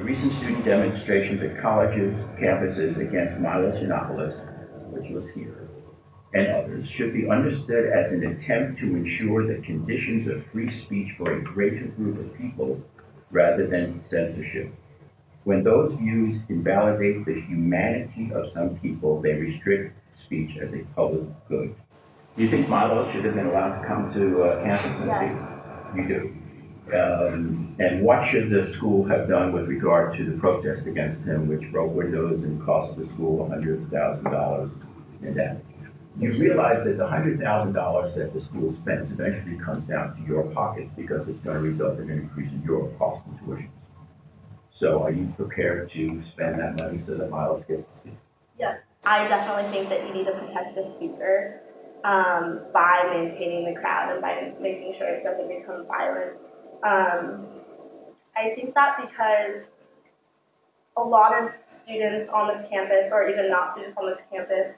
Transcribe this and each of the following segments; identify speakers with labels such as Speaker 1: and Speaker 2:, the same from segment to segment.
Speaker 1: recent student demonstrations at colleges, campuses against Milos Yiannopoulos, which was here, and others should be understood as an attempt to ensure the conditions of free speech for a greater group of people rather than censorship. When those views invalidate the humanity of some people, they restrict speech as a public good. Do you think Milos should have been allowed to come to uh, campus and
Speaker 2: Yes.
Speaker 1: speak? You do. Um, and what should the school have done with regard to the protest against him, which broke windows and cost the school hundred thousand dollars in damage? You realize that the hundred thousand dollars that the school spends eventually comes down to your pockets because it's going to result in an increase in your cost and tuition. So are you prepared to spend that money so that Miles gets to speak?
Speaker 2: Yes, I definitely think that you need to protect the speaker um, by maintaining the crowd and by making sure it doesn't become violent. Um, I think that because a lot of students on this campus, or even not students on this campus,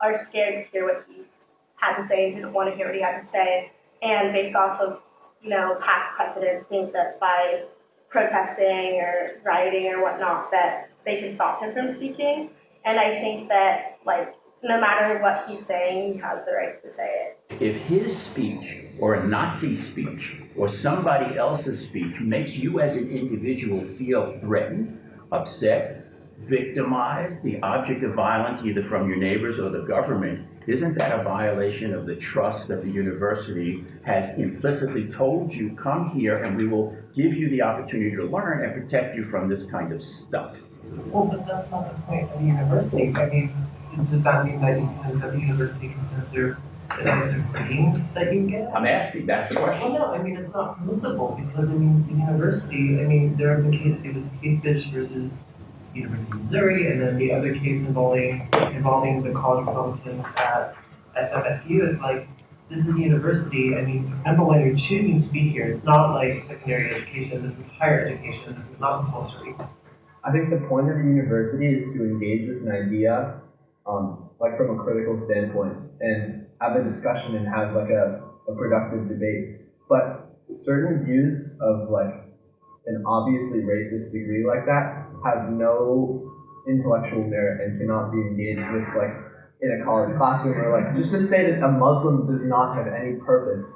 Speaker 2: are scared to hear what he had to say and didn't want to hear what he had to say, and based off of you know past precedent, think that by protesting or rioting or whatnot that they can stop him from speaking. And I think that like no matter what he's saying, he has the right to say it.
Speaker 1: If his speech or a Nazi speech or somebody else's speech makes you as an individual feel threatened, upset, victimized, the object of violence either from your neighbors or the government, isn't that a violation of the trust that the university has implicitly told you, come here and we will give you the opportunity to learn and protect you from this kind of stuff?
Speaker 3: Well, but that's not the point of the university. I mean, does that mean that, you can, that the university can censor the types of ratings that you get?
Speaker 1: I'm asking, that's the question.
Speaker 3: Well, no, I mean, it's not permissible because, I mean, the university, I mean, there have been cases, it was Capefish versus University of Missouri, and then the other case involving, involving the college Republicans at SFSU. It's like, this is university. I mean, number one, you're choosing to be here. It's not like secondary education. This is higher education. This is not compulsory.
Speaker 4: I think the point of the university is to engage with an idea, um, like from a critical standpoint, and have a discussion and have like a, a productive debate. But certain views of like an obviously racist degree like that have no intellectual merit and cannot be engaged with like in a college classroom or like just to say that a Muslim does not have any purpose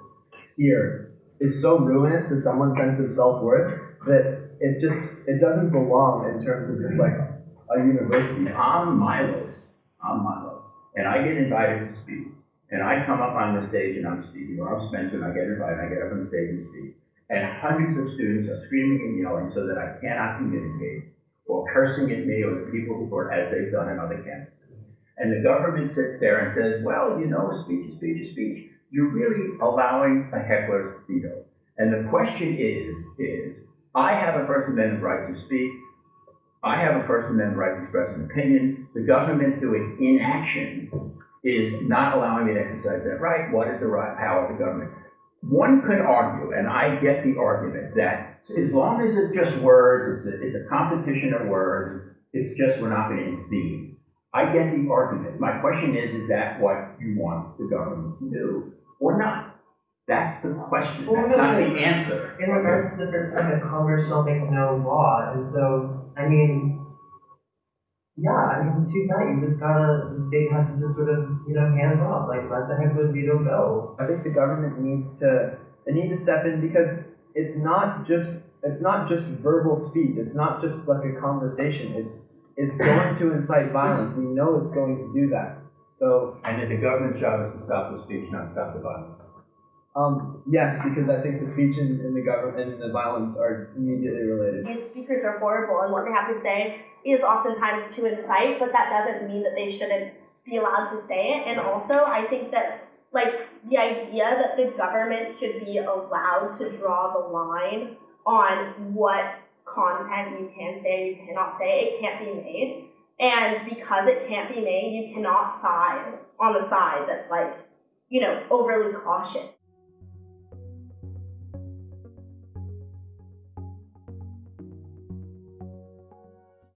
Speaker 4: here is so ruinous to someone's sense of self-worth that it just it doesn't belong in terms of just like a university.
Speaker 1: I'm Milos, I'm Milos, and I get invited to speak, and I come up on the stage and I'm speaking, or I'm Spencer and I get invited, I get up on stage and speak, and hundreds of students are screaming and yelling so that I cannot communicate, or cursing at me or the people who are, as they've done on other campuses. And the government sits there and says, well, you know, speech is speech is speech. You're really allowing a heckler's veto. And the question is, is, I have a First Amendment right to speak. I have a First Amendment right to express an opinion. The government, through its inaction, is not allowing me to exercise that right. What is the right power of the government? One could argue, and I get the argument, that as long as it's just words, it's a, it's a competition of words, it's just we're not going to intervene. I get the argument. My question is, is that what you want the government to do or not? That's the question.
Speaker 3: Well,
Speaker 1: That's
Speaker 3: no,
Speaker 1: not
Speaker 3: no.
Speaker 1: the answer.
Speaker 3: In regards to the First Amendment, Congress shall make no law, and so, I mean, yeah, I mean, too bad, you just gotta, the state has to just sort of, you know, hands off, like, let the heckler veto go.
Speaker 4: I think the government needs to they need to step in because it's not just it's not just verbal speech. It's not just like a conversation. It's it's going to incite violence. We know it's going to do that. So
Speaker 1: And that the government's job is to stop the speech, not stop the violence.
Speaker 4: Um, yes, because I think the speech and, and the government and the violence are immediately related.
Speaker 2: These speakers are horrible, and what they have to say is oftentimes to incite, but that doesn't mean that they shouldn't be allowed to say it. And also, I think that like the idea that the government should be allowed to draw the line on what content you can say, you cannot say, it can't be made. And because it can't be made, you cannot side on the side that's like, you know, overly cautious